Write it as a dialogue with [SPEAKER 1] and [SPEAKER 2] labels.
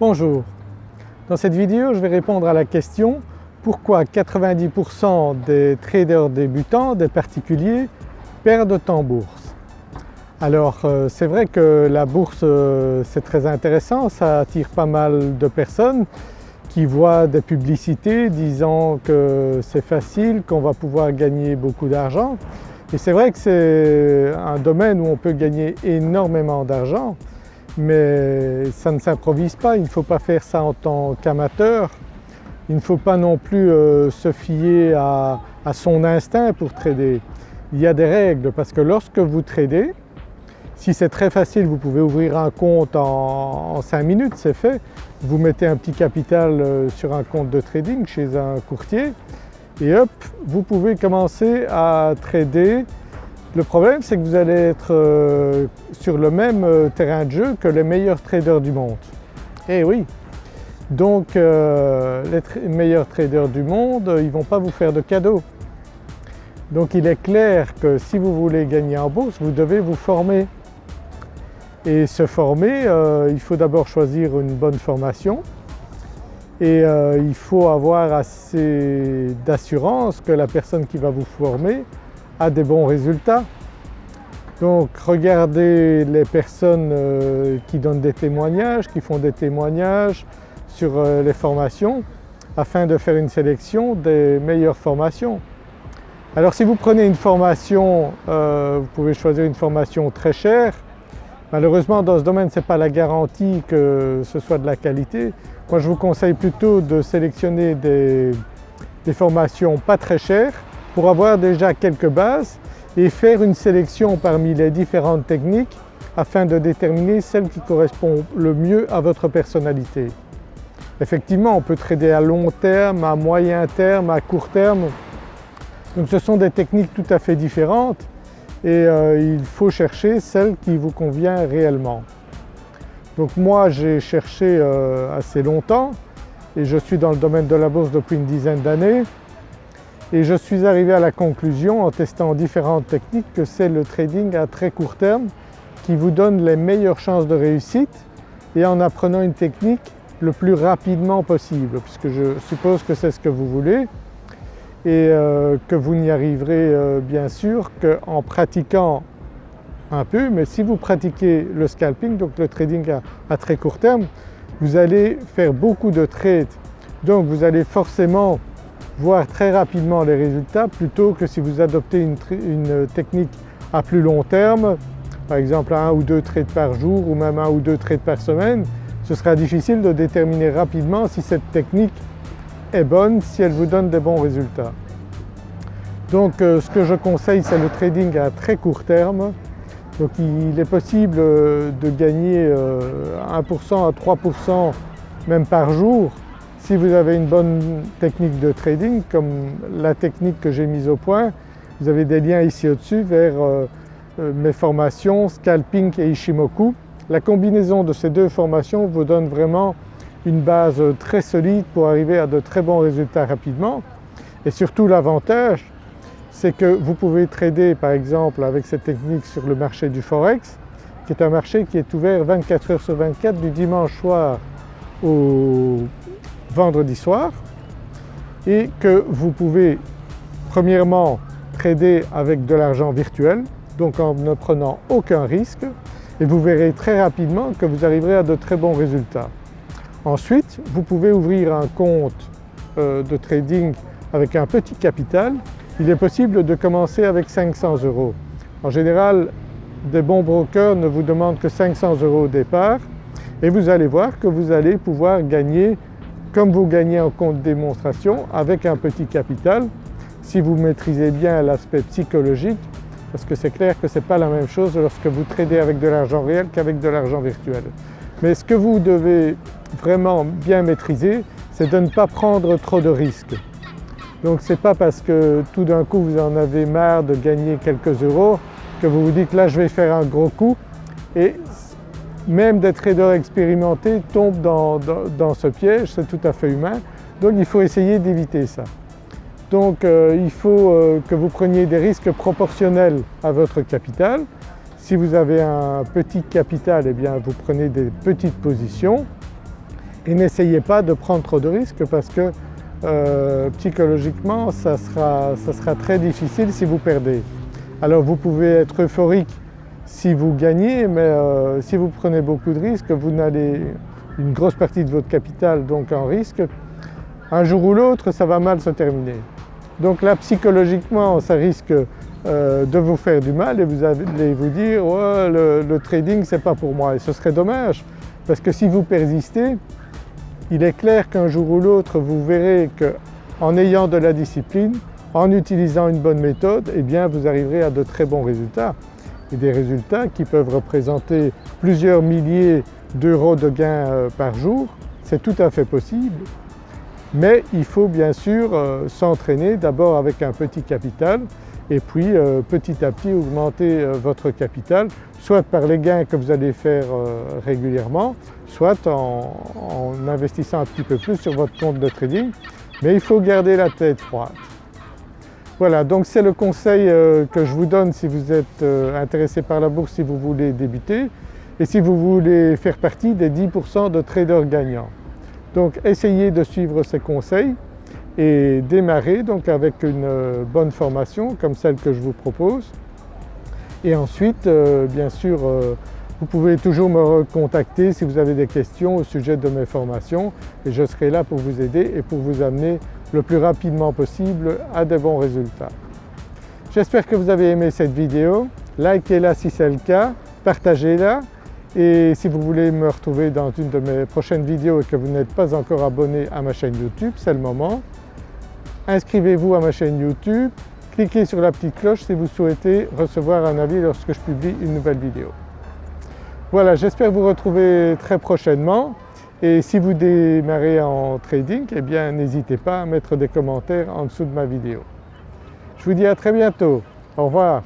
[SPEAKER 1] Bonjour, dans cette vidéo je vais répondre à la question pourquoi 90% des traders débutants, des particuliers, perdent en bourse? Alors euh, c'est vrai que la bourse euh, c'est très intéressant, ça attire pas mal de personnes qui voient des publicités disant que c'est facile, qu'on va pouvoir gagner beaucoup d'argent. Et c'est vrai que c'est un domaine où on peut gagner énormément d'argent mais ça ne s'improvise pas, il ne faut pas faire ça en tant qu'amateur. Il ne faut pas non plus euh, se fier à, son instinct pour trader. Il y a des règles parce que lorsque vous tradez, si c'est très facile vous pouvez ouvrir un compte en, en 5 minutes, c'est fait. Vous mettez un petit capital euh, sur un compte de trading chez un courtier et hop, vous pouvez commencer à trader le problème c'est que vous allez être euh, sur le même euh, terrain de jeu que les meilleurs traders du monde. Eh oui Donc euh, les meilleurs traders du monde ils ne vont pas vous faire de cadeaux. Donc il est clair que si vous voulez gagner en bourse vous devez vous former. Et se former, il faut d'abord choisir une bonne formation et il faut avoir assez d'assurance que la personne qui va vous former des bons résultats. Donc regardez les personnes euh, qui donnent des témoignages, qui font des témoignages sur euh, les formations afin de faire une sélection des meilleures formations. Alors si vous prenez une formation, euh, vous pouvez choisir une formation très chère. Malheureusement dans ce domaine ce n'est pas la garantie que ce soit de la qualité. Moi je vous conseille plutôt de sélectionner des formations pas très chères pour avoir déjà quelques bases et faire une sélection parmi les différentes techniques afin de déterminer celle qui correspond le mieux à votre personnalité. Effectivement on peut trader à long terme, à moyen terme, à court terme. Donc ce sont des techniques tout à fait différentes et euh, il faut chercher celle qui vous convient réellement. Donc moi j'ai cherché euh, assez longtemps et je suis dans le domaine de la bourse depuis une dizaine d'années et je suis arrivé à la conclusion en testant différentes techniques que c'est le trading à très court terme qui vous donne les meilleures chances de réussite et en apprenant une technique le plus rapidement possible puisque je suppose que c'est ce que vous voulez et euh, que vous n'y arriverez euh, bien sûr qu'en pratiquant un peu mais si vous pratiquez le scalping donc le trading à très court terme vous allez faire beaucoup de trades. Donc vous allez forcément voir très rapidement les résultats plutôt que si vous adoptez une, technique à plus long terme, par exemple un ou deux trades par jour ou même un ou deux trades par semaine, ce sera difficile de déterminer rapidement si cette technique est bonne, si elle vous donne des bons résultats. Donc euh, ce que je conseille c'est le trading à très court terme. Donc il est possible euh, de gagner 1% euh, à 3% même par jour si vous avez une bonne technique de trading comme la technique que j'ai mise au point, vous avez des liens ici au-dessus vers euh, euh, mes formations Scalping et Ishimoku. La combinaison de ces deux formations vous donne vraiment une base très solide pour arriver à de très bons résultats rapidement et surtout l'avantage c'est que vous pouvez trader par exemple avec cette technique sur le marché du Forex qui est un marché qui est ouvert 24 heures sur 24 du dimanche soir au vendredi soir et que vous pouvez premièrement trader avec de l'argent virtuel donc en ne prenant aucun risque et vous verrez très rapidement que vous arriverez à de très bons résultats. Ensuite vous pouvez ouvrir un compte euh, de trading avec un petit capital. Il est possible de commencer avec 500 euros. En général des bons brokers ne vous demandent que 500 euros au départ et vous allez voir que vous allez pouvoir gagner comme vous gagnez en compte démonstration avec un petit capital si vous maîtrisez bien l'aspect psychologique parce que c'est clair que ce n'est pas la même chose lorsque vous tradez avec de l'argent réel qu'avec de l'argent virtuel. Mais ce que vous devez vraiment bien maîtriser c'est de ne pas prendre trop de risques. Donc ce n'est pas parce que tout d'un coup vous en avez marre de gagner quelques euros que vous vous dites là je vais faire un gros coup et même des traders expérimentés tombent dans, ce piège, c'est tout à fait humain. Donc il faut essayer d'éviter ça. Donc euh, il faut euh, que vous preniez des risques proportionnels à votre capital. Si vous avez un petit capital, eh bien vous prenez des petites positions et n'essayez pas de prendre trop de risques parce que euh, psychologiquement ça sera, ça sera très difficile si vous perdez. Alors vous pouvez être euphorique si vous gagnez mais euh, si vous prenez beaucoup de risques, vous n'allez une grosse partie de votre capital donc en risque, un jour ou l'autre ça va mal se terminer. Donc là psychologiquement ça risque euh, de vous faire du mal et vous allez vous dire le, le trading c'est pas pour moi et ce serait dommage parce que si vous persistez il est clair qu'un jour ou l'autre vous verrez qu'en ayant de la discipline, en utilisant une bonne méthode, eh bien vous arriverez à de très bons résultats et des résultats qui peuvent représenter plusieurs milliers d'euros de gains euh, par jour, c'est tout à fait possible. Mais il faut bien sûr euh, s'entraîner d'abord avec un petit capital et puis euh, petit à petit augmenter votre capital, soit par les gains que vous allez faire régulièrement, soit en, investissant un petit peu plus sur votre compte de trading, mais il faut garder la tête froide. Voilà, donc c'est le conseil euh, que je vous donne si vous êtes euh, intéressé par la bourse, si vous voulez débuter et si vous voulez faire partie des 10% de traders gagnants. Donc essayez de suivre ces conseils et démarrer donc avec une euh, bonne formation comme celle que je vous propose. Et ensuite, bien sûr, vous pouvez toujours me recontacter si vous avez des questions au sujet de mes formations et je serai là pour vous aider et pour vous amener le plus rapidement possible à de bons résultats. J'espère que vous avez aimé cette vidéo, likez-la si c'est le cas, partagez-la et si vous voulez me retrouver dans une de mes prochaines vidéos et que vous n'êtes pas encore abonné à ma chaîne YouTube, c'est le moment. Inscrivez-vous à ma chaîne YouTube, cliquez sur la petite cloche si vous souhaitez recevoir un avis lorsque je publie une nouvelle vidéo. Voilà, j'espère vous retrouver très prochainement et si vous démarrez en trading, eh bien n'hésitez pas à mettre des commentaires en dessous de ma vidéo. Je vous dis à très bientôt, au revoir.